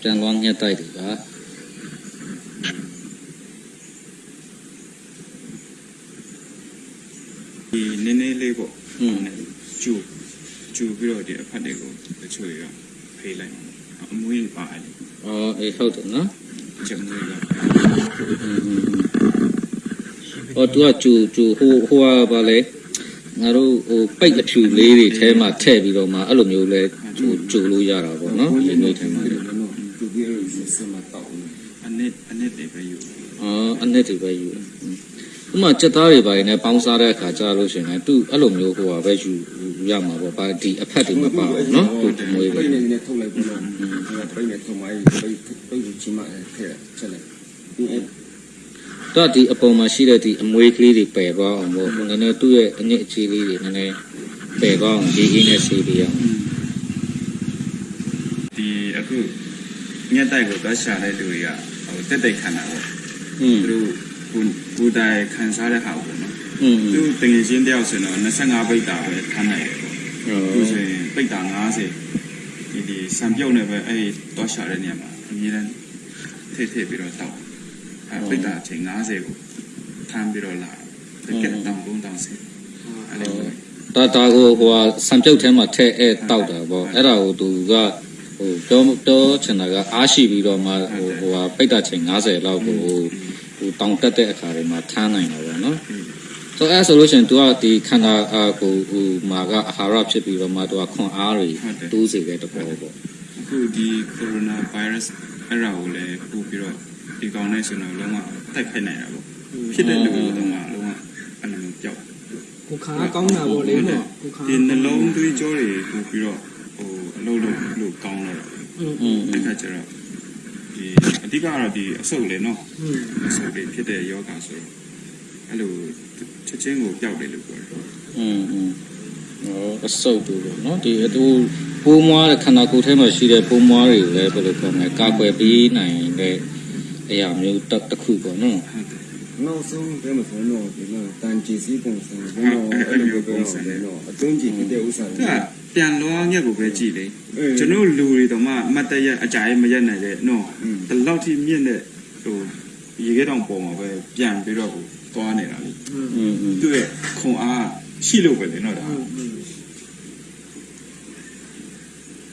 ပြန်လွှမ်းညှက်တိုက်တယ်ပါဒီနည်းနည်းလေးပေါ့ဟုတ်နည်းကျူကျူပြီးတော့ဒီအဖက်တွေကိုတချို့တွေကဖေးလိုက်အမွေးပါအဲ့အော်အေးဟုတ်တယ်နော်ကျမွေးပါအော်သူကကျူကျူဟိုဟိုကပါလေ ငါတို့ဟိုပိတ်အဖြူလေးတွေထဲမှာထည့်ပြီးတော့မှအဲ့လိုမျိုးလဲကျူကျူလို့ရတာပေါ့နော်ဒီနေ့ထဲမှာလေတူပြီးတော့စမတောက်အနစ်အနစ်တွေပဲယူအော်အနှစ်တွေပဲယူတယ်อืมဥပမာစက်သားတွေပါနေပေါင်းစားတဲ့အခါကြာလို့ရှိရင်လည်းသူအဲ့လိုမျိုးဟိုဟာပဲယူယူရမှာပေါ့ဗာဒီအဖက်တွေမပါဘူးနော်သူတမွေးပိတွေတ်နေနေထုတ်လိုက်ပြီးတော့ပိတ်နေထုတ်မှပိတ်ပိတ်ချင်မှထဲချက်လိုက်ဒီ အဲ့ တော့ဒီအပေါ်မှာရှိတဲ့ဒီအမွေးကလေးတွေပယ်သွားအောင်ပေါ့နည်းနည်းသူ့ရဲ့အညစ်အကြေးလေးတွေနည်းနည်းပယ်သွားအောင်ရေးကြီးနဲ့ဆေးပေးအောင် ဒီအခုညက်တိုက်ကိုသွားရှာတဲ့လူတွေကဟိုတက်တက်ခံတာပေါ့ อืม သူတို့ကိုကိုယ်တိုင်ခံစားတဲ့ဟာပေါ့နော် อืม သူတငယ်ချင်းတယောက်ဆိုတော့25ပိတ်တာပဲခံနိုင်တယ်ပေါ့သူဆိုရင်ပိတ်တာ90ဒီဒီစံပြုတ်နေပဲအဲ့သွားရှာတဲ့နေရာမှာအမြဲတမ်းထိထိပြီးတော့တောက် အဲ့ပိတ်တာအချိန်90ကိုထမ်းပြီးတော့လာတကယ်တောင်းကုန်တောင်းစီအဲ့လိုမျိုးဒါဒါကိုဟိုဟာစံပြုတ်ထဲမှာထည့်အဲတောက်တာပေါ့အဲ့ဒါကိုသူကဟိုပြောပြောချင်တာကအားရှိပြီးတော့မှဟိုဟိုဟာပိတ်တာချိန်90လောက်ကိုဟိုတောင်တက်တဲ့အခါတွေမှာထမ်းနိုင်တာပေါ့နော်ဆိုအဲဆိုလို့ရှိရင် तू ကဒီခန္ဓာအာကိုဟိုမှာကအာဟာရဖြစ်ပြီးတော့မှ तू ကခွန်အားတွေတိုးစေတဲ့တဘောပေါ့အခုဒီကိုရိုနာဗိုင်းရပ်စ် အဲ့ဒါကိုလည်းပို့ပြီးတော့ဒီကောင်နဲ့ဆိုတော့လုံးဝတိုက်ခိုက်နိုင်တာပေါ့ဖြစ်တဲ့လူတွေတော့မှလုံးဝအဲ့လိုမျိုးပျောက် ကိုခါကောင်းတာပေါ့လေနော်ကိုခါ ဒီနှလုံးသွေးကြောတွေပို့ပြီးတော့ဟိုအလုပ်လုပ်လို့ကောင်းတော့ อืม อืม အဲ့ခါကျတော့ဒီအဓိကတော့ဒီအဆုတ်လေနော် อืม အဆုတ်တွေဖြစ်တဲ့ယောဂဆိုတော့အဲ့လိုချက်ချင်းကိုပျောက်တယ်လို့ပြောတယ် อืมอืมဟော အဆုပ်တို့ပေါ့နော်ဒီအတူပိုးမွားတဲ့ခန္ဓာကိုယ်ထဲမှာရှိတဲ့ပိုးမွားတွေကိုလည်းဘယ်လိုပြောမလဲကာကွယ်ပေးနိုင်တဲ့အရာမျိုးတစ်ခုပေါ့နော်နောက်ဆုံးပြောမှဆိုတော့ဒီမှာတန်ကြီးစီပုံစံဘယ်လိုအဲ့လိုပုံစံလဲတော့အတုံးကြီးဖြစ်တဲ့ဥစ္စာတွေကပြန်လောညက်ကိုပဲကြည်လေကျွန်တော်လူတွေတော့မှအမတ်တရက်အကြိုင်မရက်နိုင်တဲ့နော်ဒီလောက်ထိမြင့်တဲ့ဟိုရေခဲတောင်ပေါ်မှာပဲပြန်ပြီးတော့ကိုသွားနေတာလေသူ့ရဲ့ခွန်အား ရှိလို့ပဲလေနော်ဒါ